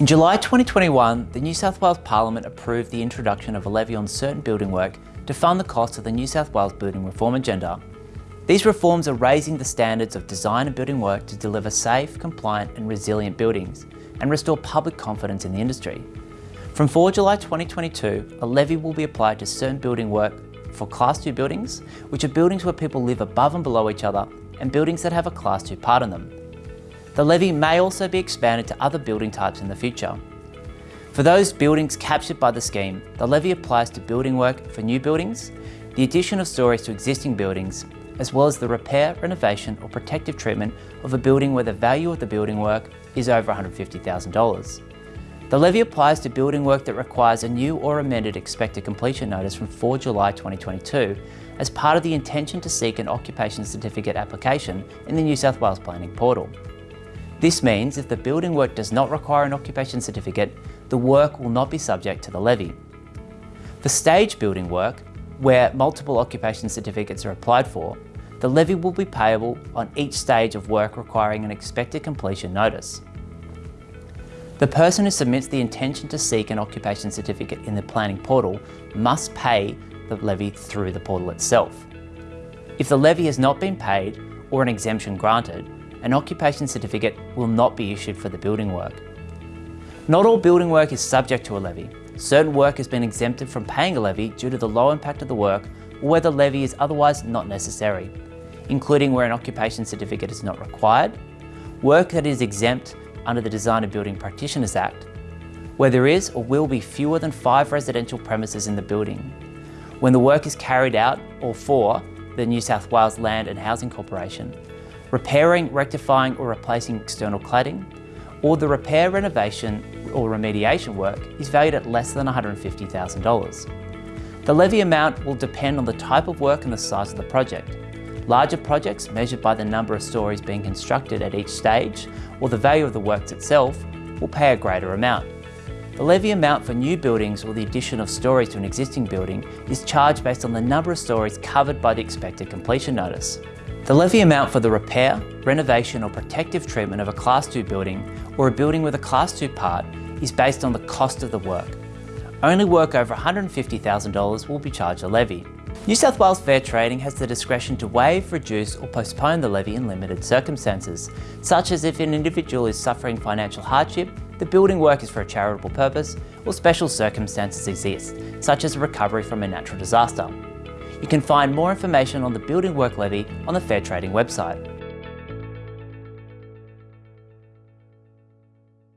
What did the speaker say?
In July 2021, the New South Wales Parliament approved the introduction of a levy on certain building work to fund the cost of the New South Wales building reform agenda. These reforms are raising the standards of design and building work to deliver safe, compliant and resilient buildings and restore public confidence in the industry. From 4 July 2022, a levy will be applied to certain building work for Class 2 buildings, which are buildings where people live above and below each other, and buildings that have a Class 2 part in them. The levy may also be expanded to other building types in the future. For those buildings captured by the scheme, the levy applies to building work for new buildings, the addition of stories to existing buildings, as well as the repair, renovation or protective treatment of a building where the value of the building work is over $150,000. The levy applies to building work that requires a new or amended expected completion notice from 4 July 2022 as part of the intention to seek an occupation certificate application in the New South Wales Planning Portal. This means if the building work does not require an occupation certificate, the work will not be subject to the levy. For stage building work, where multiple occupation certificates are applied for, the levy will be payable on each stage of work requiring an expected completion notice. The person who submits the intention to seek an occupation certificate in the planning portal must pay the levy through the portal itself. If the levy has not been paid or an exemption granted, an occupation certificate will not be issued for the building work. Not all building work is subject to a levy. Certain work has been exempted from paying a levy due to the low impact of the work or where the levy is otherwise not necessary, including where an occupation certificate is not required, work that is exempt under the Design and Building Practitioners Act, where there is or will be fewer than five residential premises in the building, when the work is carried out or for the New South Wales Land and Housing Corporation, repairing, rectifying or replacing external cladding, or the repair, renovation or remediation work is valued at less than $150,000. The levy amount will depend on the type of work and the size of the project. Larger projects, measured by the number of stories being constructed at each stage, or the value of the works itself, will pay a greater amount. The levy amount for new buildings or the addition of stories to an existing building is charged based on the number of stories covered by the expected completion notice. The levy amount for the repair, renovation or protective treatment of a Class 2 building or a building with a Class 2 part is based on the cost of the work. Only work over $150,000 will be charged a levy. New South Wales Fair Trading has the discretion to waive, reduce or postpone the levy in limited circumstances, such as if an individual is suffering financial hardship, the building work is for a charitable purpose, or special circumstances exist, such as a recovery from a natural disaster. You can find more information on the building work levy on the Fair Trading website.